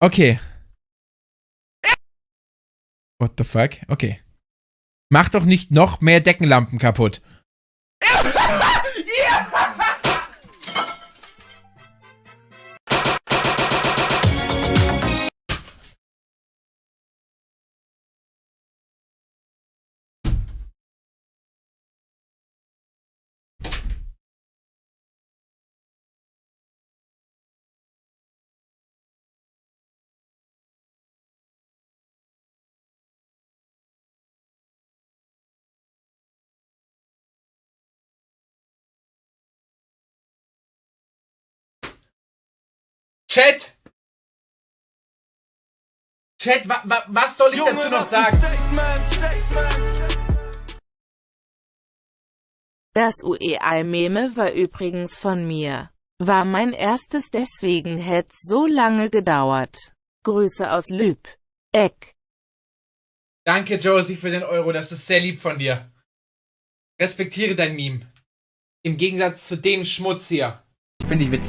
Okay. What the fuck? Okay. Mach doch nicht noch mehr Deckenlampen kaputt. Chat! Chat, wa wa was soll ich dazu noch sagen? Das UEI-Meme war übrigens von mir. War mein erstes deswegen hätt's so lange gedauert. Grüße aus Lüb. Eck. Danke, Josie, für den Euro. Das ist sehr lieb von dir. Respektiere dein Meme. Im Gegensatz zu dem Schmutz hier. Finde ich witzig.